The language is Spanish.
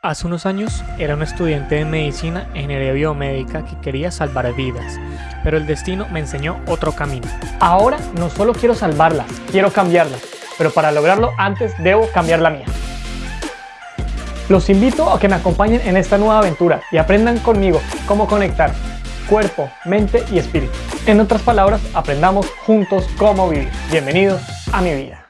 Hace unos años era un estudiante de medicina en ingeniería biomédica que quería salvar vidas, pero el destino me enseñó otro camino. Ahora no solo quiero salvarlas, quiero cambiarlas, pero para lograrlo antes debo cambiar la mía. Los invito a que me acompañen en esta nueva aventura y aprendan conmigo cómo conectar cuerpo, mente y espíritu. En otras palabras, aprendamos juntos cómo vivir. Bienvenidos a mi vida.